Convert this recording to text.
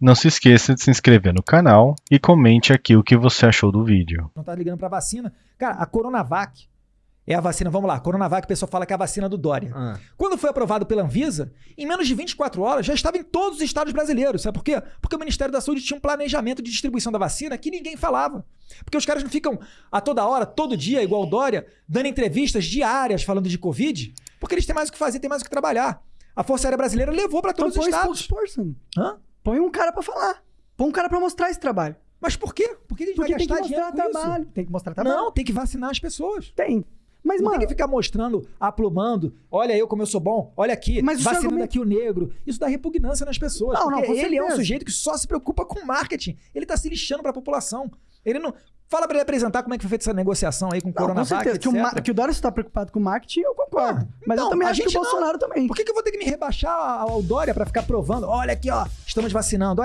Não se esqueça de se inscrever no canal e comente aqui o que você achou do vídeo. Não tá ligando pra vacina. Cara, a Coronavac é a vacina, vamos lá, Coronavac, o pessoal fala que é a vacina do Dória. Ah. Quando foi aprovado pela Anvisa, em menos de 24 horas já estava em todos os estados brasileiros. Sabe por quê? Porque o Ministério da Saúde tinha um planejamento de distribuição da vacina que ninguém falava. Porque os caras não ficam a toda hora, todo dia, igual o Dória, dando entrevistas diárias falando de Covid, porque eles têm mais o que fazer, têm mais o que trabalhar. A Força Aérea Brasileira levou para Então todos os põe estados. Hã? Põe um cara pra falar. Põe um cara pra mostrar esse trabalho. Mas por quê? Por que a gente Porque vai tem que gastar mostrar com isso? trabalho. Tem que mostrar trabalho. Não, tem que vacinar as pessoas. Tem. Mas, não mano, tem que ficar mostrando, aplumando, olha eu como eu sou bom, olha aqui, Mas vacinando argumento- aqui o negro. Isso dá repugnância nas pessoas. Não, não, porque com ele é um certeza. sujeito que só se preocupa com marketing. Ele tá se lixando pra população. Ele não. Fala pra ele apresentar como é que foi feita essa negociação aí com o não, com Coronavac, certeza. Que o, que o Dória está preocupado com marketing, eu concordo. Ah, Mas então, eu também a acho que o gente não. Bolsonaro também. Por que, que eu vou ter que me rebaixar ao ao Dória pra ficar provando? Olha aqui, ó, estamos vacinando. Olha